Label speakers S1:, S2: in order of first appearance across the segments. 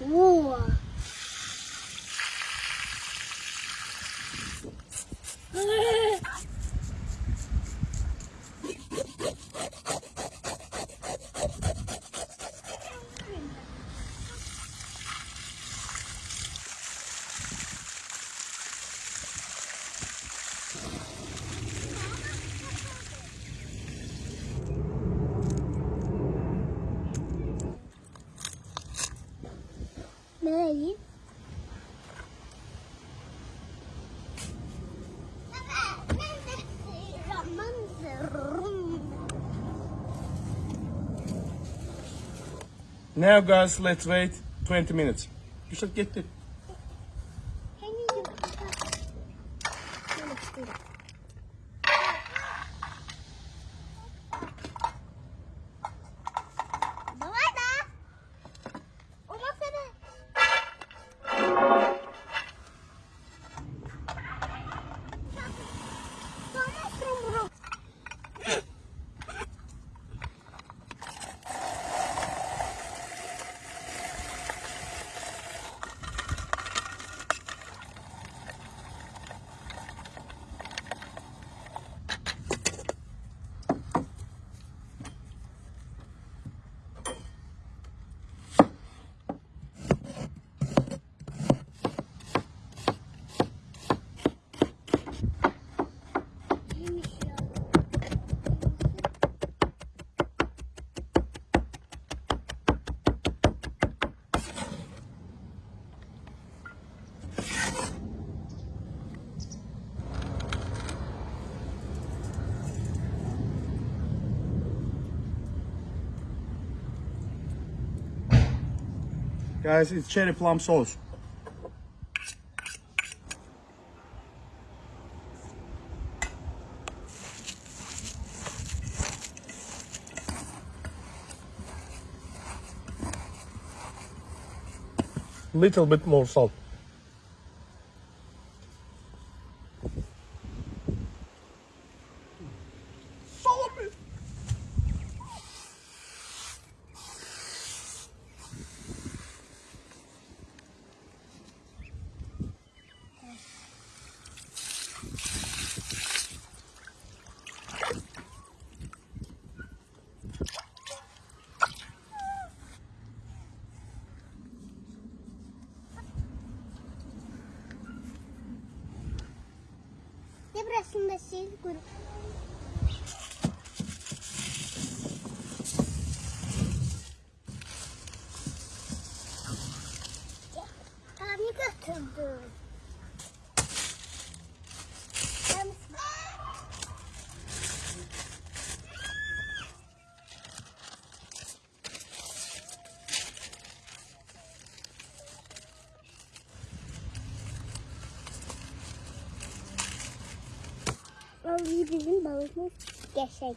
S1: 우!
S2: Now guys, let's wait 20 minutes.
S1: You should get it.
S2: Guys, it's cherry plum sauce. Little bit more salt.
S1: bracinho da seguro. Vallahi bizim balığımız gerçek.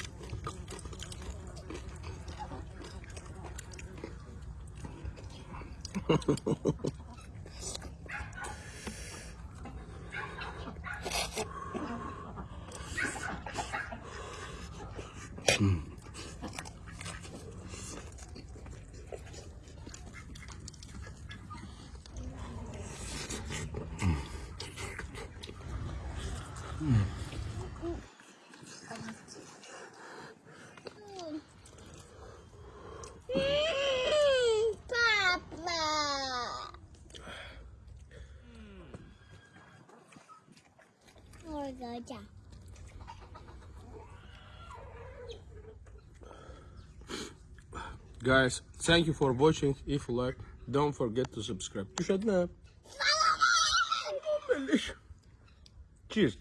S1: 음. 음. 음.
S2: Guys, thank you for watching. If you like don't forget to subscribe. Cheers.